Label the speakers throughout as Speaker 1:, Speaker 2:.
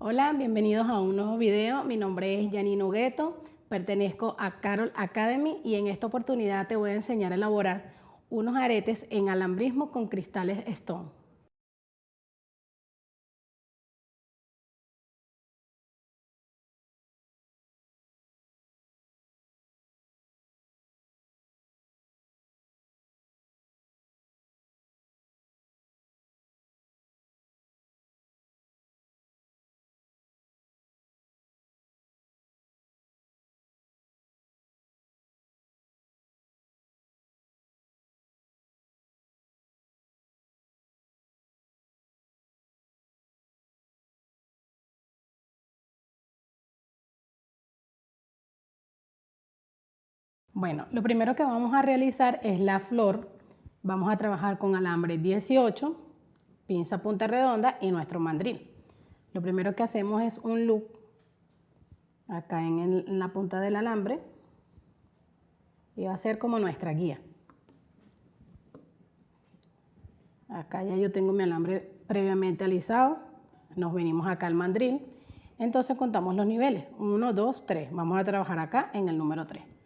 Speaker 1: Hola, bienvenidos a un nuevo video. Mi nombre es Janine Hugueto, pertenezco a Carol Academy y en esta oportunidad te voy a enseñar a elaborar unos aretes en alambrismo con cristales Stone. Bueno, lo primero que vamos a realizar es la flor. Vamos a trabajar con alambre 18, pinza punta redonda y nuestro mandril. Lo primero que hacemos es un loop acá en, la punta del alambre y va a ser como nuestra guía. Acá ya yo tengo mi alambre previamente alisado, nos venimos acá al mandril, entonces contamos los niveles, 1, 2, 3, vamos a trabajar acá en el número 3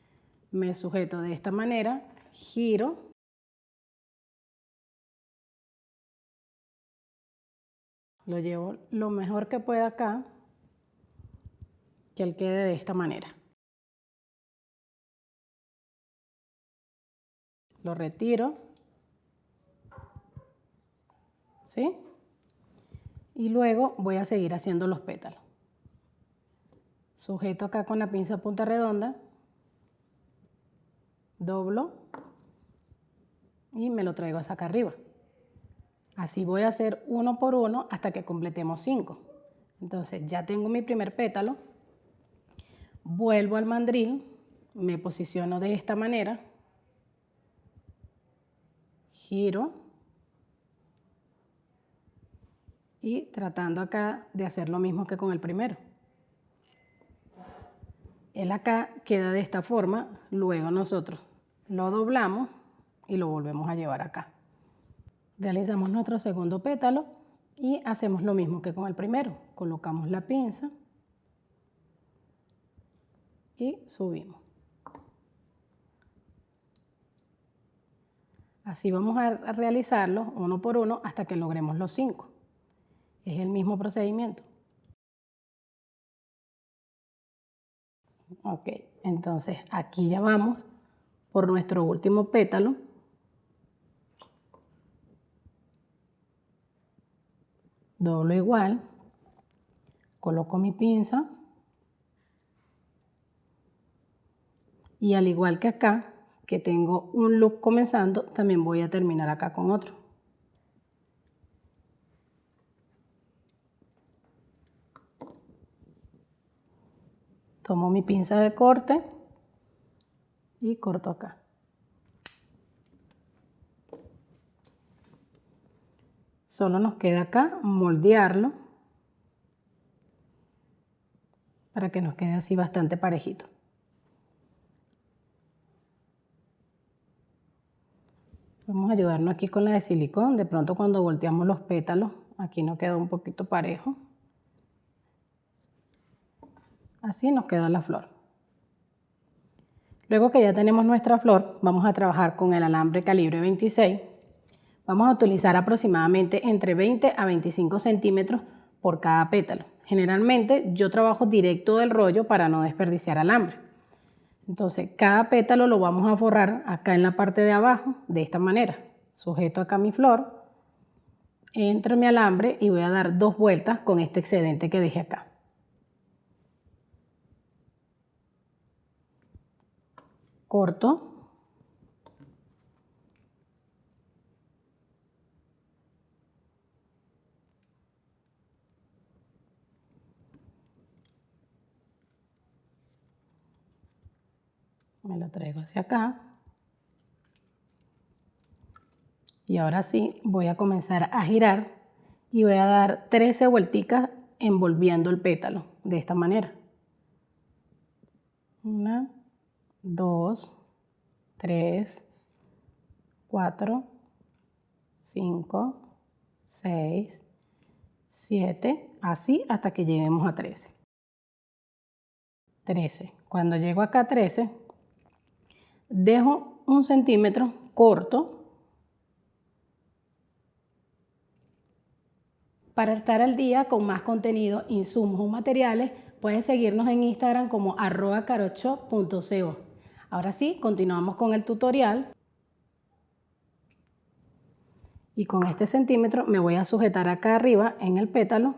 Speaker 1: me sujeto de esta manera, giro, lo llevo lo mejor que pueda acá, que él quede de esta manera. Lo retiro, ¿sí? Y luego voy a seguir haciendo los pétalos. Sujeto acá con la pinza punta redonda, doblo y me lo traigo hasta acá arriba. Así voy a hacer uno por uno hasta que completemos cinco. Entonces ya tengo mi primer pétalo, vuelvo al mandril, me posiciono de esta manera, giro y tratando acá de hacer lo mismo que con el primero. El acá queda de esta forma, luego nosotros lo doblamos y lo volvemos a llevar acá. Realizamos nuestro segundo pétalo y hacemos lo mismo que con el primero. Colocamos la pinza y subimos. Así vamos a realizarlo uno por uno hasta que logremos los cinco. Es el mismo procedimiento. Ok, entonces aquí ya vamos por nuestro último pétalo. Doblo igual, coloco mi pinza y al igual que acá, que tengo un loop comenzando, también voy a terminar acá con otro. Tomo mi pinza de corte y corto acá. Solo nos queda acá moldearlo para que nos quede así bastante parejito. Vamos a ayudarnos aquí con la de silicón. De pronto cuando volteamos los pétalos, aquí nos queda un poquito parejo. Así nos queda la flor. Luego que ya tenemos nuestra flor, vamos a trabajar con el alambre calibre 26. Vamos a utilizar aproximadamente entre 20 a 25 centímetros por cada pétalo. Generalmente yo trabajo directo del rollo para no desperdiciar alambre. Entonces cada pétalo lo vamos a forrar acá en la parte de abajo de esta manera. Sujeto acá mi flor, entro mi alambre y voy a dar dos vueltas con este excedente que dejé acá. Corto. Me lo traigo hacia acá. Y ahora sí voy a comenzar a girar y voy a dar 13 vuelticas envolviendo el pétalo de esta manera. Una, 2, 3, 4, 5, 6, 7, así hasta que lleguemos a 13. 13. Cuando llego acá a 13, dejo un centímetro corto Para estar al día con más contenido, insumos o materiales, puedes seguirnos en Instagram como arroba. Ahora sí, continuamos con el tutorial. Y con este centímetro me voy a sujetar acá arriba en el pétalo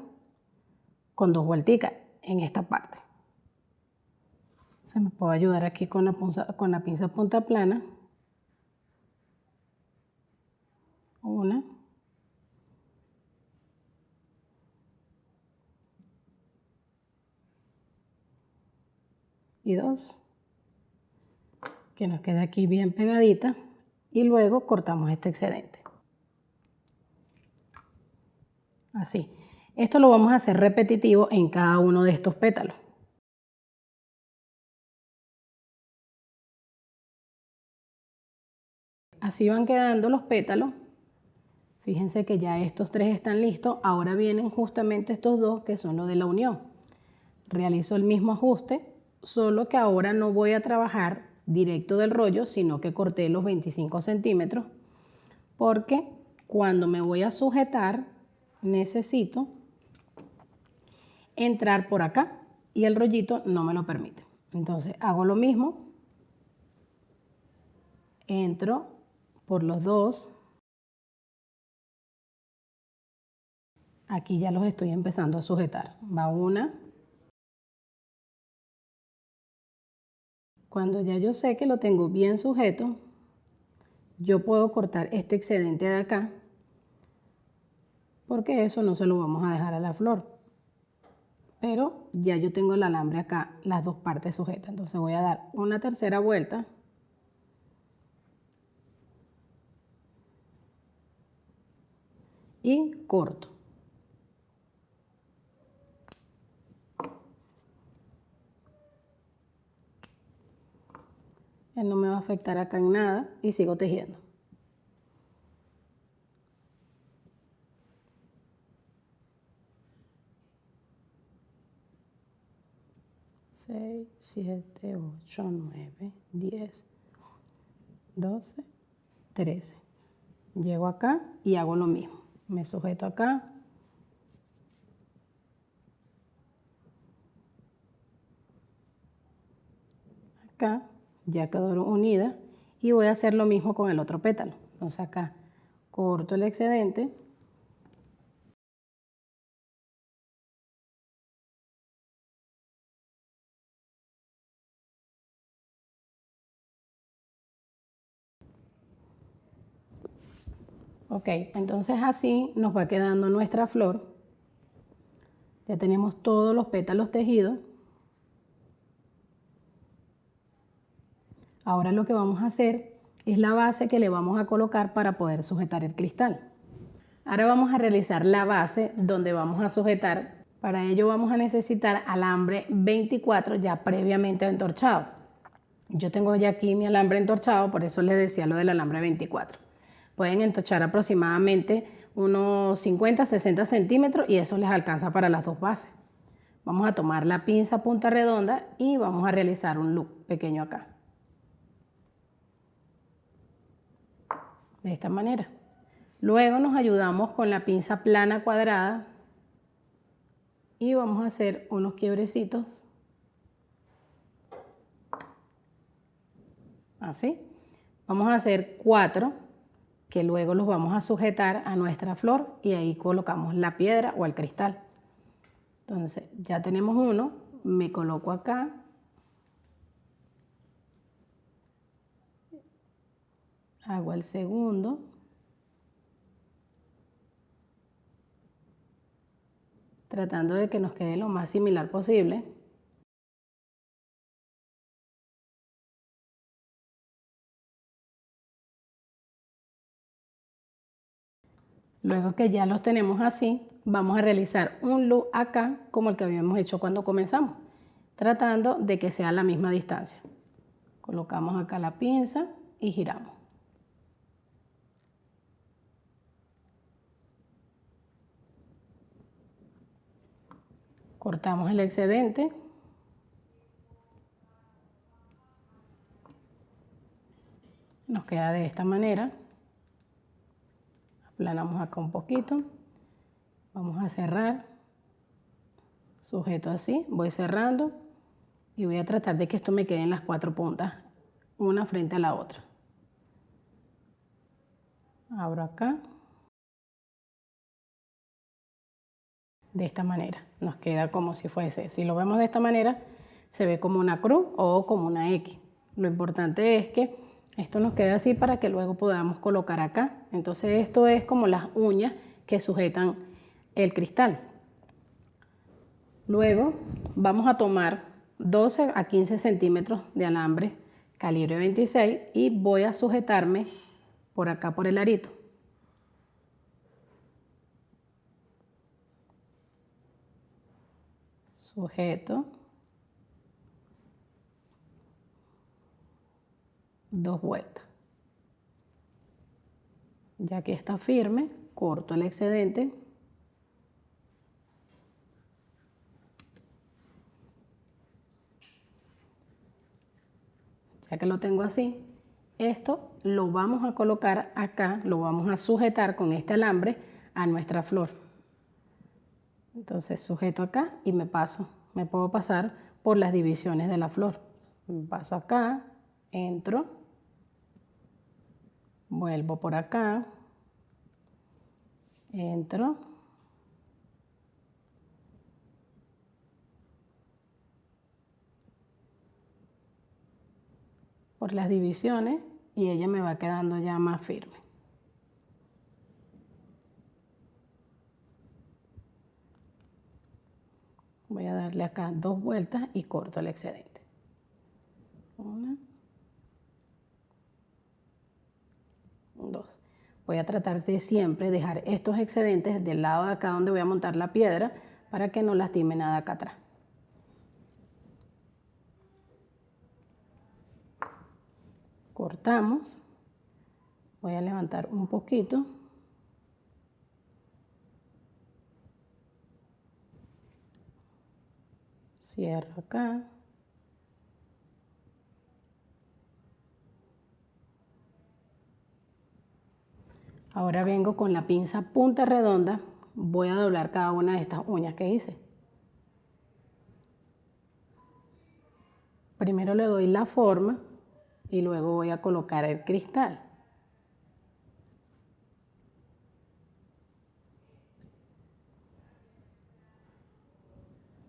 Speaker 1: con dos vuelticas en esta parte. Se me puede ayudar aquí con la, con la pinza punta plana. Una. y dos que nos quede aquí bien pegadita y luego cortamos este excedente. Así. Esto lo vamos a hacer repetitivo en cada uno de estos pétalos. Así van quedando los pétalos. Fíjense que ya estos tres están listos. Ahora vienen justamente estos dos que son los de la unión. Realizo el mismo ajuste solo que ahora no voy a trabajar directo del rollo, sino que corté los 25 centímetros, porque cuando me voy a sujetar necesito entrar por acá y el rollito no me lo permite. Entonces hago lo mismo, entro por los dos, aquí ya los estoy empezando a sujetar, va una, Cuando ya yo sé que lo tengo bien sujeto, yo puedo cortar este excedente de acá, porque eso no se lo vamos a dejar a la flor. Pero ya yo tengo el alambre acá, las dos partes sujetas. Entonces voy a dar una tercera vuelta. Y corto. No me va a afectar acá en nada y sigo tejiendo. Seis, siete, ocho, nueve, diez, doce, trece. Llego acá y hago lo mismo. Me sujeto acá. Acá ya quedó unida y voy a hacer lo mismo con el otro pétalo. Entonces acá corto el excedente. Ok, entonces así nos va quedando nuestra flor. Ya tenemos todos los pétalos tejidos. Ahora lo que vamos a hacer es la base que le vamos a colocar para poder sujetar el cristal. Ahora vamos a realizar la base donde vamos a sujetar. Para ello vamos a necesitar alambre 24 ya previamente entorchado. Yo tengo ya aquí mi alambre entorchado, por eso les decía lo del alambre 24. Pueden entorchar aproximadamente unos 50-60 centímetros y eso les alcanza para las dos bases. Vamos a tomar la pinza punta redonda y vamos a realizar un loop pequeño acá. De esta manera. Luego nos ayudamos con la pinza plana cuadrada y vamos a hacer unos quiebrecitos. Así. Vamos a hacer cuatro que luego los vamos a sujetar a nuestra flor y ahí colocamos la piedra o el cristal. Entonces ya tenemos uno, me coloco acá hago el segundo. Tratando de que nos quede lo más similar posible. Luego que ya los tenemos así, vamos a realizar un loop acá como el que habíamos hecho cuando comenzamos, tratando de que sea la misma distancia. Colocamos acá la pinza y giramos. Cortamos el excedente. Nos queda de esta manera. Aplanamos acá un poquito. Vamos a cerrar. Sujeto así. Voy cerrando. Y voy a tratar de que esto me quede en las cuatro puntas. Una frente a la otra. Abro acá. De esta manera. Nos queda como si fuese. Si lo vemos de esta manera, se ve como una cruz o como una X. Lo importante es que esto nos quede así para que luego podamos colocar acá. Entonces esto es como las uñas que sujetan el cristal. Luego vamos a tomar 12 a 15 centímetros de alambre calibre 26 y voy a sujetarme por acá por el arito. Sujeto. dos vueltas. Ya que está firme, corto el excedente. Ya que lo tengo así, esto lo vamos a colocar acá, lo vamos a sujetar con este alambre a nuestra flor. Entonces sujeto acá y me paso. Me puedo pasar por las divisiones de la flor. Paso acá, entro vuelvo por acá, entro, por las divisiones y ella me va quedando ya más firme. Voy a darle acá dos vueltas y corto el excedente. Una. Voy a tratar de siempre dejar estos excedentes del lado de acá donde voy a montar la piedra para que no lastime nada acá atrás. Cortamos. Voy a levantar un poquito. Cierro acá. Ahora vengo con la pinza punta redonda, voy a doblar cada una de estas uñas que hice. Primero le doy la forma y luego voy a colocar el cristal.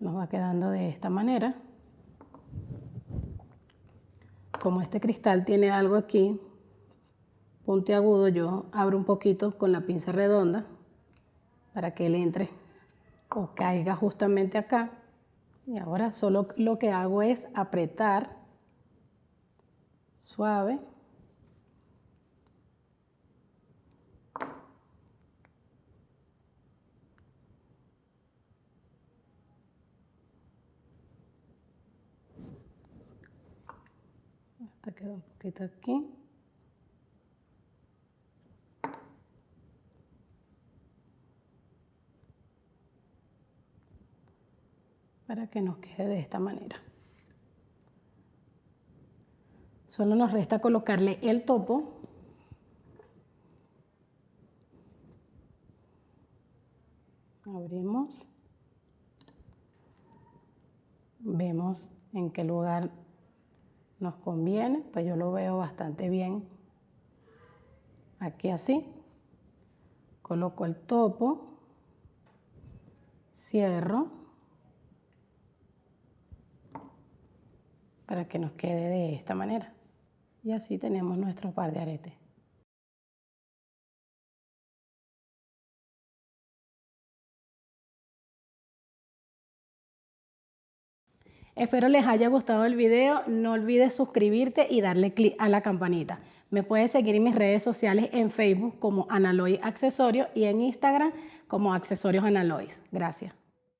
Speaker 1: Nos va quedando de esta manera. Como este cristal tiene algo aquí, puntiagudo yo abro un poquito con la pinza redonda para que él entre o caiga justamente acá. Y ahora solo lo que hago es apretar suave. Hasta aquí. para que nos quede de esta manera. Solo nos resta colocarle el topo. Abrimos. Vemos en qué lugar nos conviene, pues yo lo veo bastante bien aquí así. Coloco el topo, cierro para que nos quede de esta manera. Y así tenemos nuestro par de aretes. Espero les haya gustado el video. No olvides suscribirte y darle clic a la campanita. Me puedes seguir en mis redes sociales en Facebook como Analoy Accesorios y en Instagram como Accesorios Analois. Gracias.